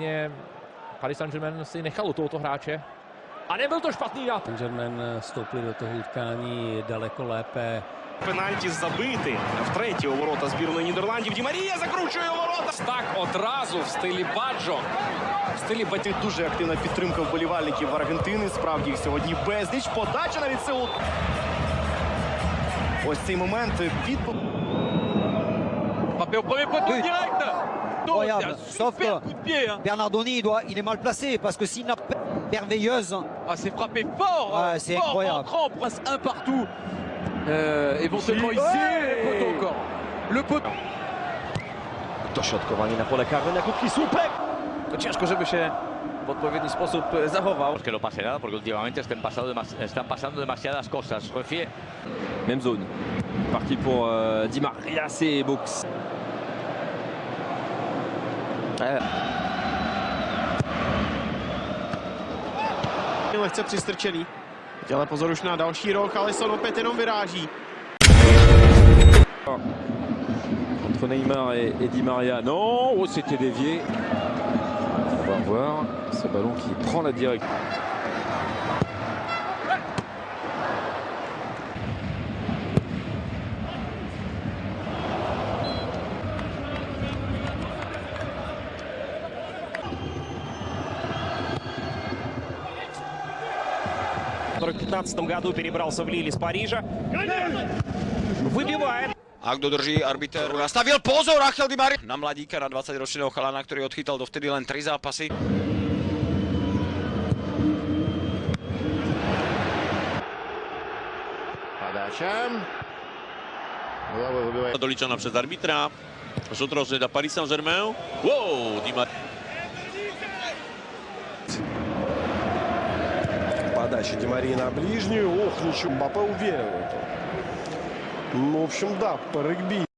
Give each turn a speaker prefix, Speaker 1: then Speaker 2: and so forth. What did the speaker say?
Speaker 1: Ně Paris Saint-Germain si nechal u tohoto hráče. A nebyl to špatný nápad.
Speaker 2: Saint-Germain vstoupili do toho utkání daleko lépe.
Speaker 3: Пенальті забити втретє у ворота збірної Нідерландів. Ді Марія закручує у ворота.
Speaker 1: Так одразу в стилі Баджо.
Speaker 3: В стилі Баті дуже активна підтримка вболівальників Аргентини. Справді їх сьогодні безліч. Подача навіть Сеул. Ось цей момент від
Speaker 4: Frappé au premier poteau C'est
Speaker 5: Incroyable.
Speaker 4: un
Speaker 5: Sauf que-
Speaker 4: coup de pied. hein.
Speaker 5: Bernardoni, il, doit, il est mal placé parce que s'il n'a pas merveilleuse,
Speaker 4: Ah, c'est frappé fort
Speaker 5: Ouais,
Speaker 4: hein,
Speaker 5: c'est
Speaker 4: fort,
Speaker 5: incroyable.
Speaker 4: entrant, passe un partout. Euh, éventuellement ici, le poteau encore. Le poteau.
Speaker 6: Dośrodkowanie na pole karne na krótki słupek. To ciężko, żeby się w odpowiedni sposób zachował.
Speaker 7: que no pase nada, porque últimamente están pasando, están pasando demasiadas cosas. Refier
Speaker 8: Même zone. Parti pour euh, Di Maria, c'est box.
Speaker 3: Lehce přistrčený. Teď ale pozor už na další rok, Alisson opět jenom vyráží.
Speaker 8: Entre Neymar et, et Di Maria. Non, oh, c'était dévié. On va voir ce ballon qui prend la direction.
Speaker 3: В 2015 году перебрался в Лиль из Парижа. Выбивает.
Speaker 9: A kto drží arbiter? Nastavil pozor Rachel Di Maria na mladíka, na 20-ročného chalana, ktorý odchytal dovtedy len 3 zápasy.
Speaker 10: doliczona przez arbitra. Rzut rożny dla Paris Saint-Germain. Wow, Di Maria.
Speaker 11: Подача Демарии на ближнюю. Ох, ничего, Мбаппе уверен. Ну, в общем, да, по регби